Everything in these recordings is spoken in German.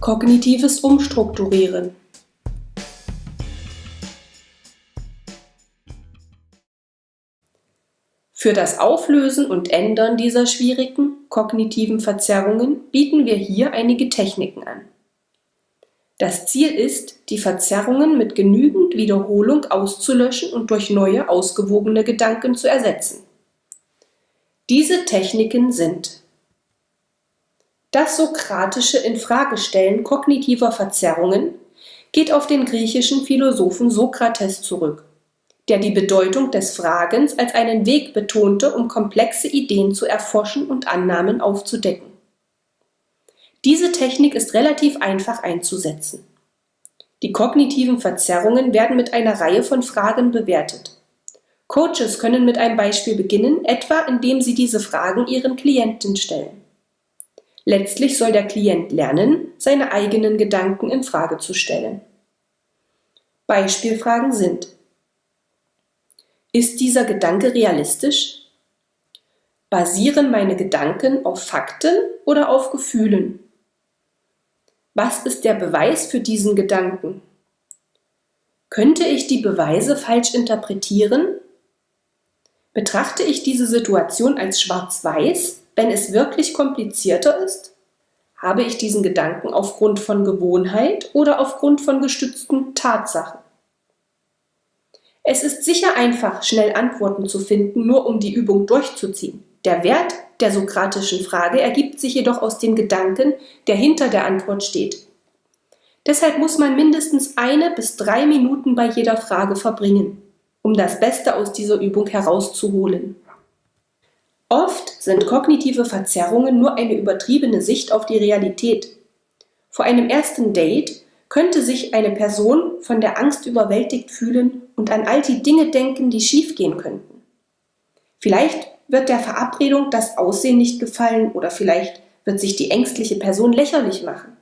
Kognitives Umstrukturieren. Für das Auflösen und Ändern dieser schwierigen kognitiven Verzerrungen bieten wir hier einige Techniken an. Das Ziel ist, die Verzerrungen mit genügend Wiederholung auszulöschen und durch neue, ausgewogene Gedanken zu ersetzen. Diese Techniken sind das sokratische Infragestellen kognitiver Verzerrungen geht auf den griechischen Philosophen Sokrates zurück, der die Bedeutung des Fragens als einen Weg betonte, um komplexe Ideen zu erforschen und Annahmen aufzudecken. Diese Technik ist relativ einfach einzusetzen. Die kognitiven Verzerrungen werden mit einer Reihe von Fragen bewertet. Coaches können mit einem Beispiel beginnen, etwa indem sie diese Fragen ihren Klienten stellen. Letztlich soll der Klient lernen, seine eigenen Gedanken in Frage zu stellen. Beispielfragen sind Ist dieser Gedanke realistisch? Basieren meine Gedanken auf Fakten oder auf Gefühlen? Was ist der Beweis für diesen Gedanken? Könnte ich die Beweise falsch interpretieren? Betrachte ich diese Situation als schwarz-weiß wenn es wirklich komplizierter ist? Habe ich diesen Gedanken aufgrund von Gewohnheit oder aufgrund von gestützten Tatsachen? Es ist sicher einfach, schnell Antworten zu finden, nur um die Übung durchzuziehen. Der Wert der sokratischen Frage ergibt sich jedoch aus dem Gedanken, der hinter der Antwort steht. Deshalb muss man mindestens eine bis drei Minuten bei jeder Frage verbringen, um das Beste aus dieser Übung herauszuholen. Oft sind kognitive Verzerrungen nur eine übertriebene Sicht auf die Realität. Vor einem ersten Date könnte sich eine Person von der Angst überwältigt fühlen und an all die Dinge denken, die schiefgehen könnten. Vielleicht wird der Verabredung das Aussehen nicht gefallen oder vielleicht wird sich die ängstliche Person lächerlich machen.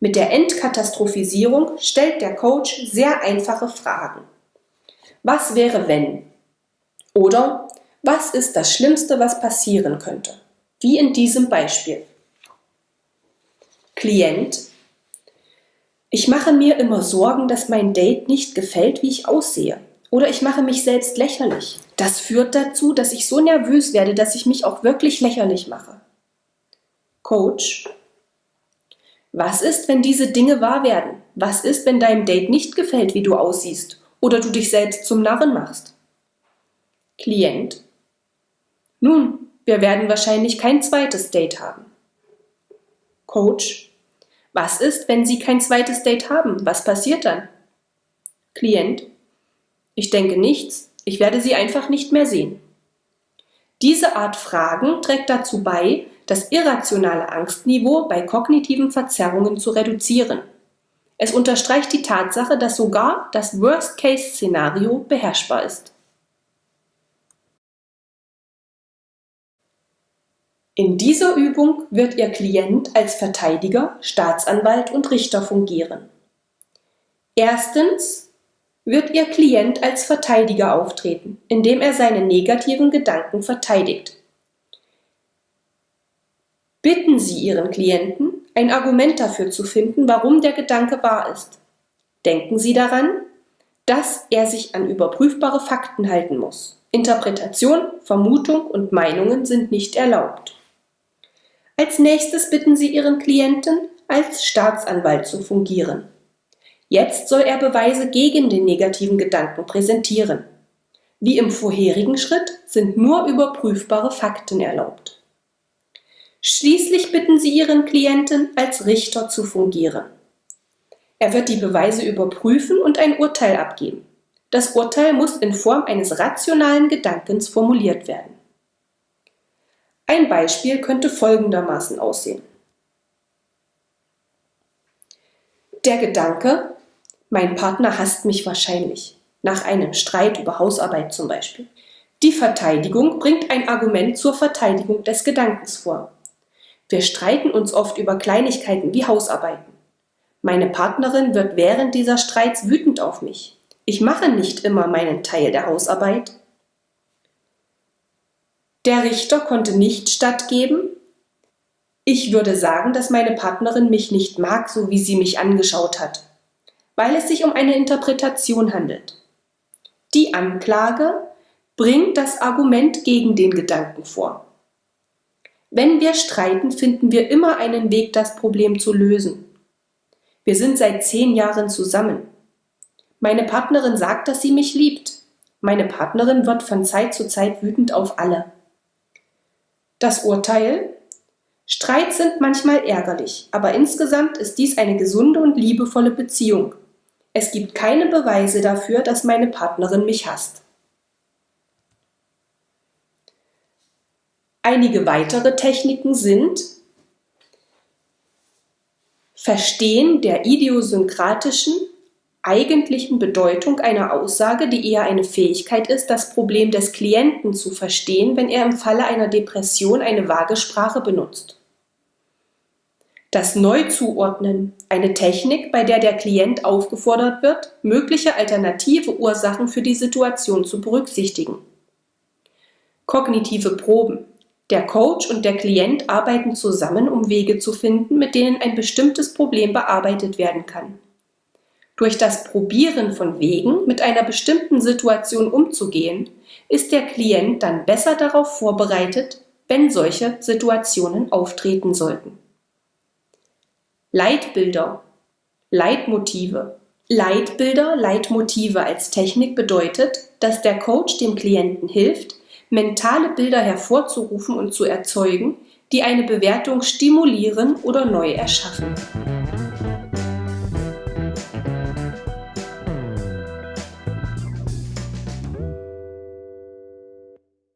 Mit der Entkatastrophisierung stellt der Coach sehr einfache Fragen. Was wäre wenn? Oder was ist das Schlimmste, was passieren könnte? Wie in diesem Beispiel. Klient. Ich mache mir immer Sorgen, dass mein Date nicht gefällt, wie ich aussehe. Oder ich mache mich selbst lächerlich. Das führt dazu, dass ich so nervös werde, dass ich mich auch wirklich lächerlich mache. Coach. Was ist, wenn diese Dinge wahr werden? Was ist, wenn deinem Date nicht gefällt, wie du aussiehst? Oder du dich selbst zum Narren machst? Klient. Nun, wir werden wahrscheinlich kein zweites Date haben. Coach. Was ist, wenn Sie kein zweites Date haben? Was passiert dann? Klient. Ich denke nichts. Ich werde Sie einfach nicht mehr sehen. Diese Art Fragen trägt dazu bei, das irrationale Angstniveau bei kognitiven Verzerrungen zu reduzieren. Es unterstreicht die Tatsache, dass sogar das Worst-Case-Szenario beherrschbar ist. In dieser Übung wird Ihr Klient als Verteidiger, Staatsanwalt und Richter fungieren. Erstens wird Ihr Klient als Verteidiger auftreten, indem er seine negativen Gedanken verteidigt. Bitten Sie Ihren Klienten, ein Argument dafür zu finden, warum der Gedanke wahr ist. Denken Sie daran, dass er sich an überprüfbare Fakten halten muss. Interpretation, Vermutung und Meinungen sind nicht erlaubt. Als nächstes bitten Sie Ihren Klienten, als Staatsanwalt zu fungieren. Jetzt soll er Beweise gegen den negativen Gedanken präsentieren. Wie im vorherigen Schritt sind nur überprüfbare Fakten erlaubt. Schließlich bitten Sie Ihren Klienten, als Richter zu fungieren. Er wird die Beweise überprüfen und ein Urteil abgeben. Das Urteil muss in Form eines rationalen Gedankens formuliert werden. Ein Beispiel könnte folgendermaßen aussehen. Der Gedanke, mein Partner hasst mich wahrscheinlich, nach einem Streit über Hausarbeit zum Beispiel. Die Verteidigung bringt ein Argument zur Verteidigung des Gedankens vor. Wir streiten uns oft über Kleinigkeiten wie Hausarbeiten. Meine Partnerin wird während dieser Streits wütend auf mich. Ich mache nicht immer meinen Teil der Hausarbeit, der Richter konnte nicht stattgeben, Ich würde sagen, dass meine Partnerin mich nicht mag, so wie sie mich angeschaut hat, weil es sich um eine Interpretation handelt. Die Anklage bringt das Argument gegen den Gedanken vor. Wenn wir streiten, finden wir immer einen Weg, das Problem zu lösen. Wir sind seit zehn Jahren zusammen. Meine Partnerin sagt, dass sie mich liebt. Meine Partnerin wird von Zeit zu Zeit wütend auf alle. Das Urteil Streits sind manchmal ärgerlich, aber insgesamt ist dies eine gesunde und liebevolle Beziehung. Es gibt keine Beweise dafür, dass meine Partnerin mich hasst. Einige weitere Techniken sind Verstehen der idiosynkratischen eigentlichen Bedeutung einer Aussage, die eher eine Fähigkeit ist, das Problem des Klienten zu verstehen, wenn er im Falle einer Depression eine vage Sprache benutzt. Das Neuzuordnen, eine Technik, bei der der Klient aufgefordert wird, mögliche alternative Ursachen für die Situation zu berücksichtigen. Kognitive Proben. Der Coach und der Klient arbeiten zusammen, um Wege zu finden, mit denen ein bestimmtes Problem bearbeitet werden kann. Durch das Probieren von Wegen, mit einer bestimmten Situation umzugehen, ist der Klient dann besser darauf vorbereitet, wenn solche Situationen auftreten sollten. Leitbilder, Leitmotive. Leitbilder, Leitmotive als Technik bedeutet, dass der Coach dem Klienten hilft, mentale Bilder hervorzurufen und zu erzeugen, die eine Bewertung stimulieren oder neu erschaffen.